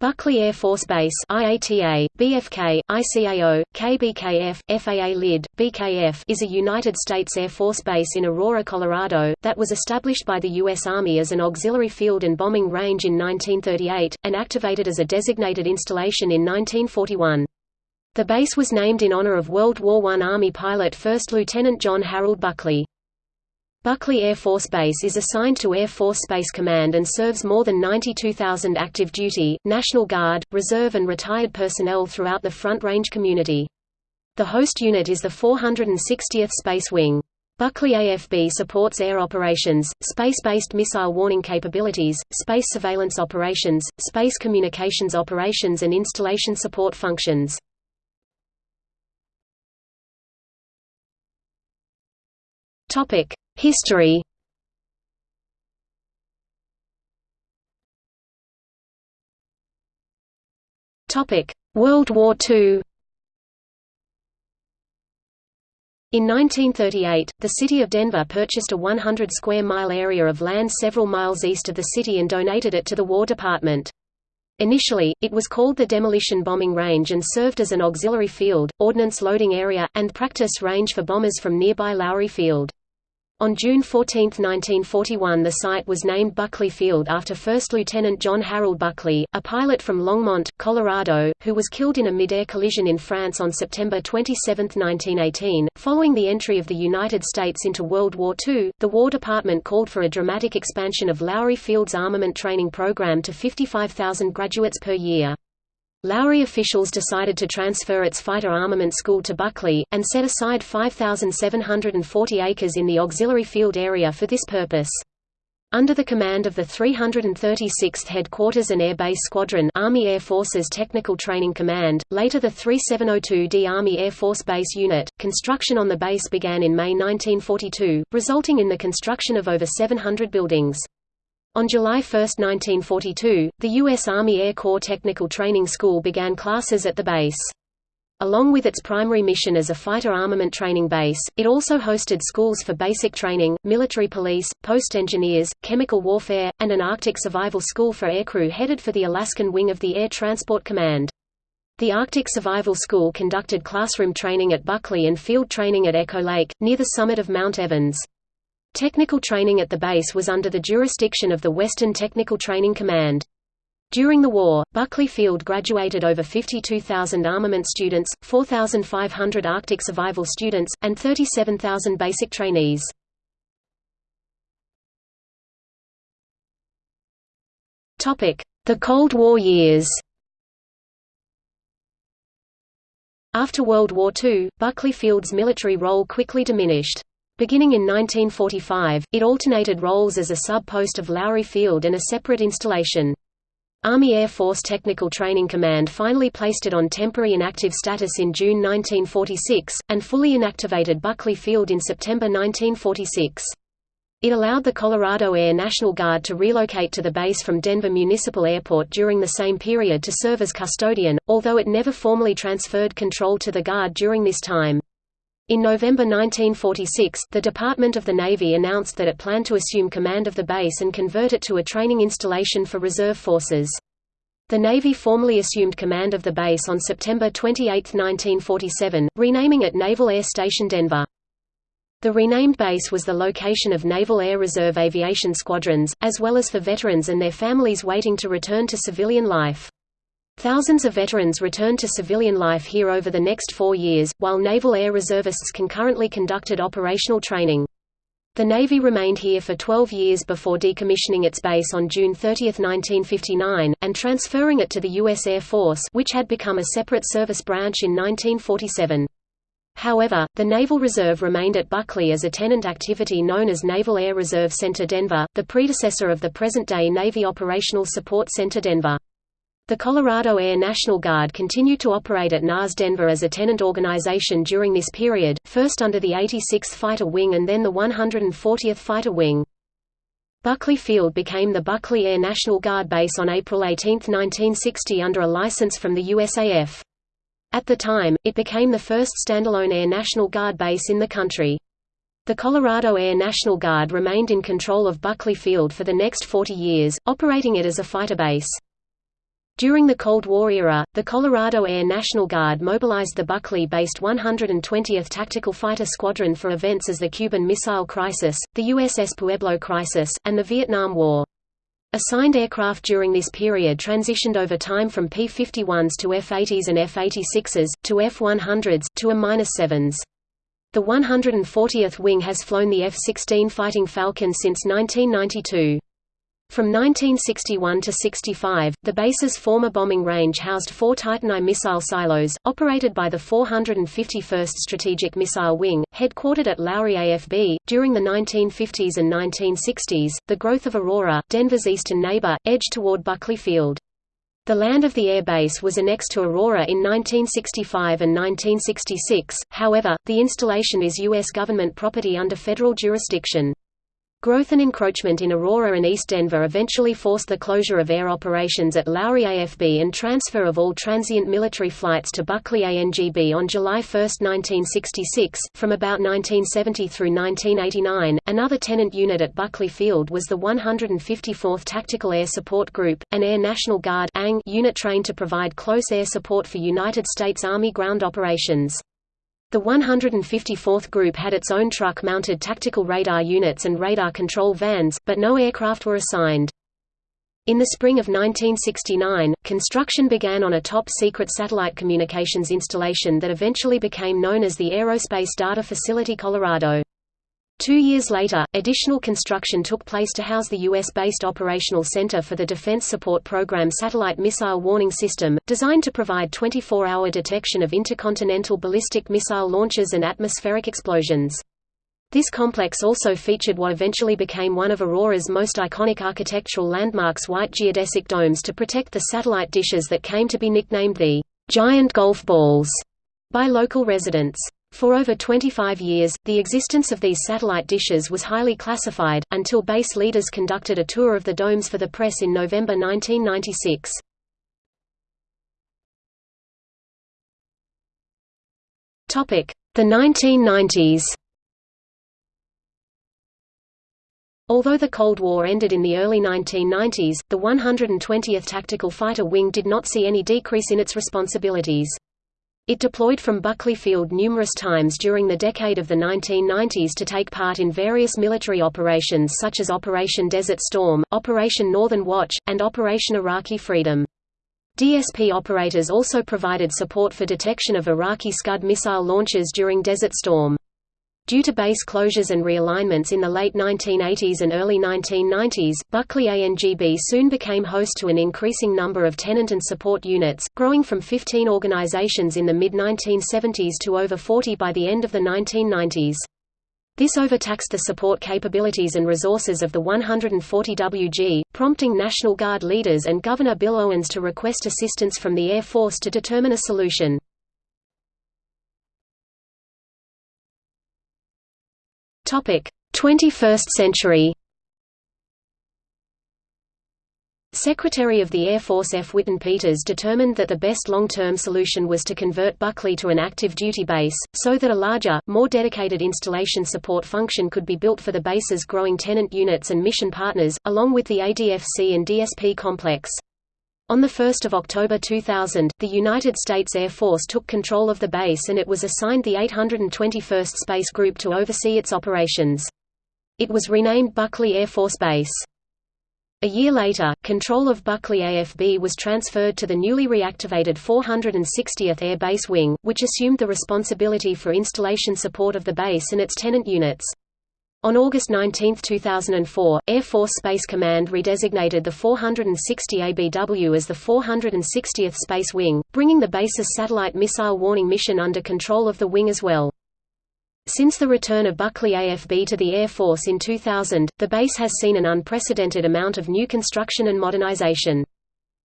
Buckley Air Force Base IATA, BFK, ICAO, KBKF, FAA LID, BKF is a United States Air Force base in Aurora, Colorado, that was established by the U.S. Army as an auxiliary field and bombing range in 1938, and activated as a designated installation in 1941. The base was named in honor of World War I Army pilot First Lieutenant John Harold Buckley. Buckley Air Force Base is assigned to Air Force Space Command and serves more than 92,000 active duty, National Guard, Reserve and retired personnel throughout the Front Range community. The host unit is the 460th Space Wing. Buckley AFB supports air operations, space-based missile warning capabilities, space surveillance operations, space communications operations and installation support functions. Topic: History World War II In 1938, the city of Denver purchased a 100 square mile area of land several miles east of the city and donated it to the War Department. Initially, it was called the Demolition Bombing Range and served as an auxiliary field, ordnance loading area, and practice range for bombers from nearby Lowry Field. On June 14, 1941 the site was named Buckley Field after First Lieutenant John Harold Buckley, a pilot from Longmont, Colorado, who was killed in a mid-air collision in France on September 27, 1918. Following the entry of the United States into World War II, the War Department called for a dramatic expansion of Lowry Field's armament training program to 55,000 graduates per year. Lowry officials decided to transfer its fighter armament school to Buckley, and set aside 5,740 acres in the auxiliary field area for this purpose. Under the command of the 336th Headquarters and Air Base Squadron Army Air Forces Technical Training Command, later the 3702D Army Air Force Base Unit, construction on the base began in May 1942, resulting in the construction of over 700 buildings. On July 1, 1942, the U.S. Army Air Corps Technical Training School began classes at the base. Along with its primary mission as a fighter armament training base, it also hosted schools for basic training, military police, post engineers, chemical warfare, and an Arctic survival school for aircrew headed for the Alaskan wing of the Air Transport Command. The Arctic Survival School conducted classroom training at Buckley and field training at Echo Lake, near the summit of Mount Evans. Technical training at the base was under the jurisdiction of the Western Technical Training Command. During the war, Buckley Field graduated over 52,000 armament students, 4,500 Arctic survival students, and 37,000 basic trainees. The Cold War years After World War II, Buckley Field's military role quickly diminished. Beginning in 1945, it alternated roles as a sub-post of Lowry Field and a separate installation. Army Air Force Technical Training Command finally placed it on temporary inactive status in June 1946, and fully inactivated Buckley Field in September 1946. It allowed the Colorado Air National Guard to relocate to the base from Denver Municipal Airport during the same period to serve as custodian, although it never formally transferred control to the Guard during this time. In November 1946, the Department of the Navy announced that it planned to assume command of the base and convert it to a training installation for reserve forces. The Navy formally assumed command of the base on September 28, 1947, renaming it Naval Air Station Denver. The renamed base was the location of Naval Air Reserve aviation squadrons, as well as for veterans and their families waiting to return to civilian life. Thousands of veterans returned to civilian life here over the next four years, while Naval Air Reservists concurrently conducted operational training. The Navy remained here for 12 years before decommissioning its base on June 30, 1959, and transferring it to the U.S. Air Force which had become a separate service branch in 1947. However, the Naval Reserve remained at Buckley as a tenant activity known as Naval Air Reserve Center Denver, the predecessor of the present-day Navy Operational Support Center Denver. The Colorado Air National Guard continued to operate at NAS Denver as a tenant organization during this period, first under the 86th Fighter Wing and then the 140th Fighter Wing. Buckley Field became the Buckley Air National Guard base on April 18, 1960 under a license from the USAF. At the time, it became the first standalone Air National Guard base in the country. The Colorado Air National Guard remained in control of Buckley Field for the next 40 years, operating it as a fighter base. During the Cold War era, the Colorado Air National Guard mobilized the Buckley-based 120th Tactical Fighter Squadron for events as the Cuban Missile Crisis, the USS Pueblo Crisis, and the Vietnam War. Assigned aircraft during this period transitioned over time from P-51s to F-80s and F-86s, to F-100s, to A-7s. The 140th Wing has flown the F-16 Fighting Falcon since 1992. From 1961 to 65, the base's former bombing range housed four Titan I missile silos, operated by the 451st Strategic Missile Wing, headquartered at Lowry AFB. During the 1950s and 1960s, the growth of Aurora, Denver's eastern neighbor, edged toward Buckley Field. The land of the air base was annexed to Aurora in 1965 and 1966, however, the installation is U.S. government property under federal jurisdiction. Growth and encroachment in Aurora and East Denver eventually forced the closure of air operations at Lowry AFB and transfer of all transient military flights to Buckley ANGB on July 1, 1966. From about 1970 through 1989, another tenant unit at Buckley Field was the 154th Tactical Air Support Group, an Air National Guard unit trained to provide close air support for United States Army ground operations. The 154th Group had its own truck-mounted tactical radar units and radar control vans, but no aircraft were assigned. In the spring of 1969, construction began on a top-secret satellite communications installation that eventually became known as the Aerospace Data Facility Colorado. Two years later, additional construction took place to house the U.S.-based Operational Center for the Defense Support Program Satellite Missile Warning System, designed to provide 24-hour detection of intercontinental ballistic missile launches and atmospheric explosions. This complex also featured what eventually became one of Aurora's most iconic architectural landmarks white geodesic domes to protect the satellite dishes that came to be nicknamed the «giant golf balls» by local residents. For over 25 years, the existence of these satellite dishes was highly classified, until base leaders conducted a tour of the domes for the press in November 1996. The 1990s Although the Cold War ended in the early 1990s, the 120th Tactical Fighter Wing did not see any decrease in its responsibilities. It deployed from Buckley Field numerous times during the decade of the 1990s to take part in various military operations such as Operation Desert Storm, Operation Northern Watch, and Operation Iraqi Freedom. DSP operators also provided support for detection of Iraqi Scud missile launches during Desert Storm. Due to base closures and realignments in the late 1980s and early 1990s, Buckley ANGB soon became host to an increasing number of tenant and support units, growing from 15 organizations in the mid-1970s to over 40 by the end of the 1990s. This overtaxed the support capabilities and resources of the 140WG, prompting National Guard leaders and Governor Bill Owens to request assistance from the Air Force to determine a solution. 21st century Secretary of the Air Force F. Whitten Peters determined that the best long-term solution was to convert Buckley to an active duty base, so that a larger, more dedicated installation support function could be built for the base's growing tenant units and mission partners, along with the ADFC and DSP complex. On 1 October 2000, the United States Air Force took control of the base and it was assigned the 821st Space Group to oversee its operations. It was renamed Buckley Air Force Base. A year later, control of Buckley AFB was transferred to the newly reactivated 460th Air Base Wing, which assumed the responsibility for installation support of the base and its tenant units. On August 19, 2004, Air Force Space Command redesignated the 460 ABW as the 460th Space Wing, bringing the base's satellite missile warning mission under control of the wing as well. Since the return of Buckley AFB to the Air Force in 2000, the base has seen an unprecedented amount of new construction and modernization.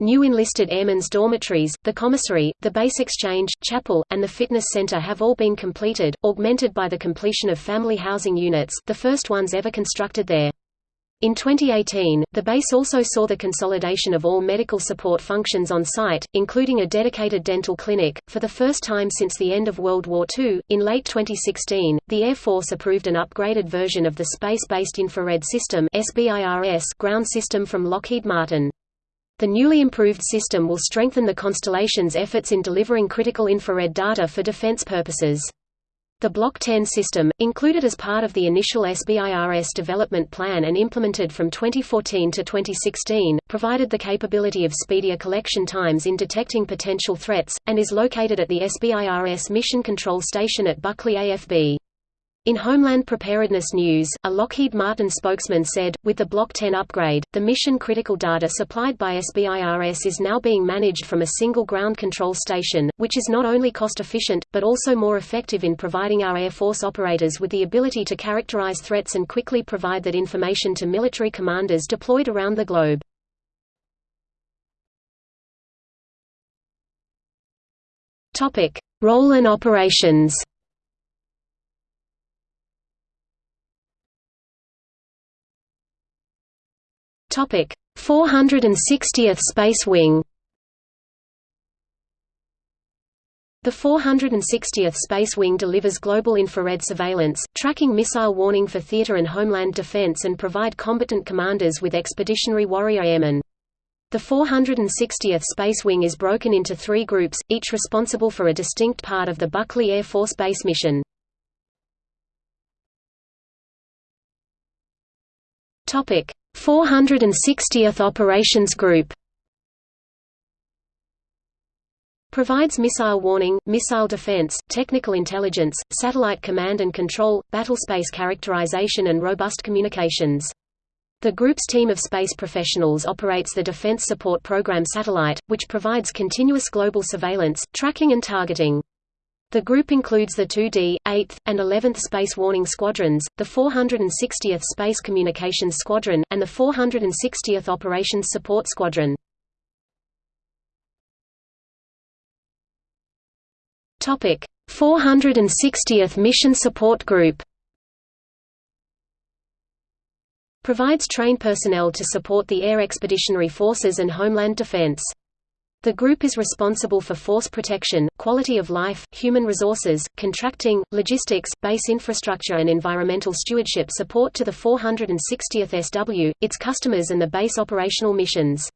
New enlisted airmen's dormitories, the commissary, the base exchange, chapel, and the fitness center have all been completed, augmented by the completion of family housing units, the first ones ever constructed there. In 2018, the base also saw the consolidation of all medical support functions on site, including a dedicated dental clinic. For the first time since the end of World War II, in late 2016, the Air Force approved an upgraded version of the Space Based Infrared System (SBIRS) ground system from Lockheed Martin. The newly improved system will strengthen the constellation's efforts in delivering critical infrared data for defense purposes. The Block 10 system, included as part of the initial SBIRS development plan and implemented from 2014 to 2016, provided the capability of speedier collection times in detecting potential threats, and is located at the SBIRS Mission Control Station at Buckley AFB. In Homeland Preparedness News, a Lockheed Martin spokesman said, with the Block 10 upgrade, the mission-critical data supplied by SBIRS is now being managed from a single ground control station, which is not only cost-efficient, but also more effective in providing our Air Force operators with the ability to characterize threats and quickly provide that information to military commanders deployed around the globe. Role and operations Topic: 460th Space Wing. The 460th Space Wing delivers global infrared surveillance, tracking missile warning for theater and homeland defense and provide combatant commanders with expeditionary warrior airmen. The 460th Space Wing is broken into three groups, each responsible for a distinct part of the Buckley Air Force Base mission. Topic: 460th Operations Group Provides missile warning, missile defense, technical intelligence, satellite command and control, battlespace characterization and robust communications. The group's team of space professionals operates the Defense Support Program satellite, which provides continuous global surveillance, tracking and targeting. The group includes the 2D, 8th, and 11th Space Warning Squadrons, the 460th Space Communications Squadron, and the 460th Operations Support Squadron. Topic: 460th Mission Support Group. Provides trained personnel to support the Air Expeditionary Forces and Homeland Defense. The group is responsible for force protection, quality of life, human resources, contracting, logistics, base infrastructure and environmental stewardship support to the 460th SW, its customers and the base operational missions.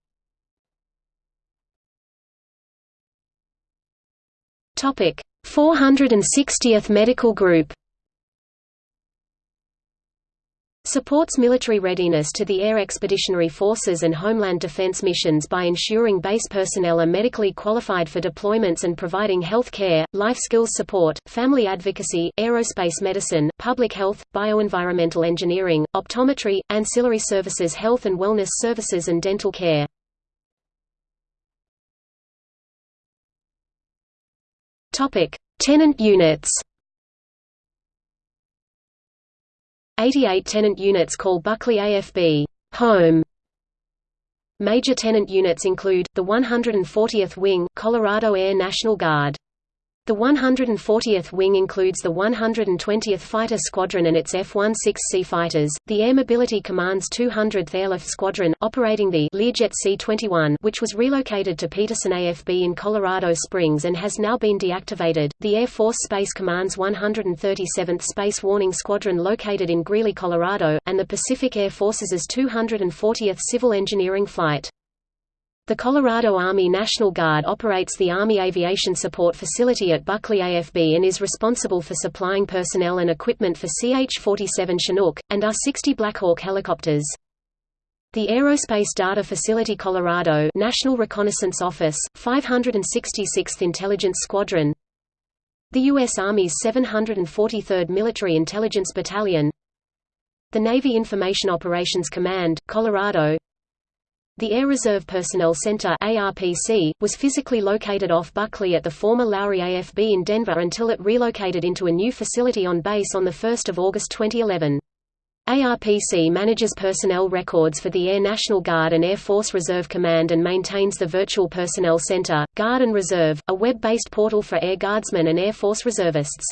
Topic: 460th Medical Group Supports military readiness to the Air Expeditionary Forces and Homeland Defense missions by ensuring base personnel are medically qualified for deployments and providing health care, life skills support, family advocacy, aerospace medicine, public health, bioenvironmental engineering, optometry, ancillary services health and wellness services and dental care. Tenant units 88 tenant units call Buckley AFB home. Major tenant units include, the 140th Wing, Colorado Air National Guard. The 140th Wing includes the 120th Fighter Squadron and its F-16C fighters, the Air Mobility Command's 200th Airlift Squadron, operating the Learjet C-21 which was relocated to Peterson AFB in Colorado Springs and has now been deactivated, the Air Force Space Command's 137th Space Warning Squadron located in Greeley, Colorado, and the Pacific Air Forces' 240th Civil Engineering Flight. The Colorado Army National Guard operates the Army Aviation Support Facility at Buckley AFB and is responsible for supplying personnel and equipment for CH-47 Chinook, and R-60 Blackhawk helicopters. The Aerospace Data Facility Colorado National Reconnaissance Office, 566th Intelligence Squadron The U.S. Army's 743rd Military Intelligence Battalion The Navy Information Operations Command, Colorado the Air Reserve Personnel Center ARPC, was physically located off Buckley at the former Lowry AFB in Denver until it relocated into a new facility on base on 1 August 2011. ARPC manages personnel records for the Air National Guard and Air Force Reserve Command and maintains the Virtual Personnel Center, Guard and Reserve, a web-based portal for Air Guardsmen and Air Force reservists.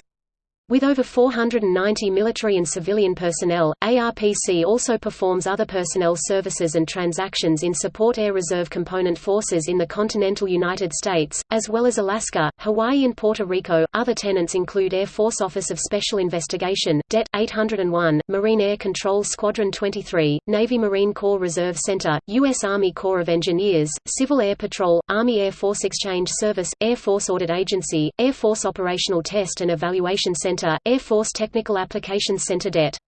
With over 490 military and civilian personnel, ARPC also performs other personnel services and transactions in support Air Reserve Component Forces in the continental United States, as well as Alaska, Hawaii and Puerto Rico. Other tenants include Air Force Office of Special Investigation, DET 801, Marine Air Control Squadron 23, Navy Marine Corps Reserve Center, U.S. Army Corps of Engineers, Civil Air Patrol, Army Air Force Exchange Service, Air Force Audit Agency, Air Force Operational Test and Evaluation Center Center, Air Force Technical Applications Center DET.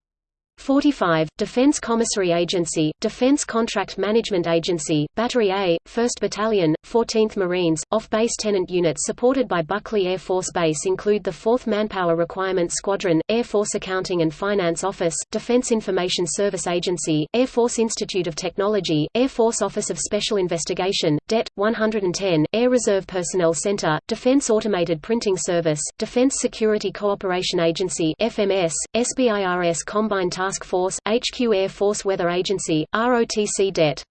45, Defense Commissary Agency, Defense Contract Management Agency, Battery A, 1st Battalion, 14th Marines, off-base tenant units supported by Buckley Air Force Base include the 4th Manpower Requirement Squadron, Air Force Accounting and Finance Office, Defense Information Service Agency, Air Force Institute of Technology, Air Force Office of Special Investigation, DET, 110, Air Reserve Personnel Center, Defense Automated Printing Service, Defense Security Cooperation Agency FMS, SBIRS Combine Task Task Force HQ Air Force Weather Agency, ROTC Det.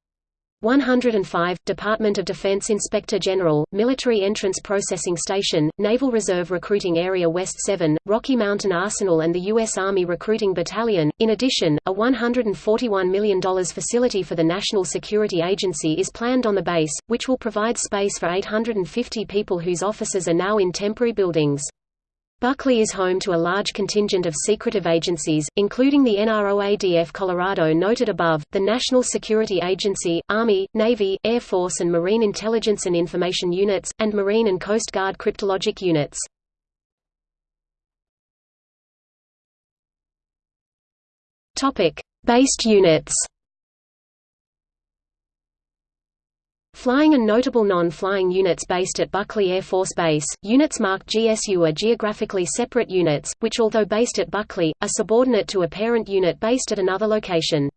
105, Department of Defense Inspector General, Military Entrance Processing Station, Naval Reserve Recruiting Area West 7, Rocky Mountain Arsenal and the U.S. Army Recruiting Battalion. In addition, a $141 million facility for the National Security Agency is planned on the base, which will provide space for 850 people whose offices are now in temporary buildings. Buckley is home to a large contingent of secretive agencies, including the NROADF Colorado noted above, the National Security Agency, Army, Navy, Air Force and Marine Intelligence and Information Units, and Marine and Coast Guard cryptologic units. Based units Flying and notable non-flying units based at Buckley Air Force Base, units marked GSU are geographically separate units, which although based at Buckley, are subordinate to a parent unit based at another location.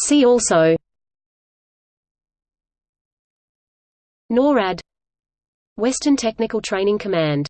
See also. NORAD. Western Technical Training Command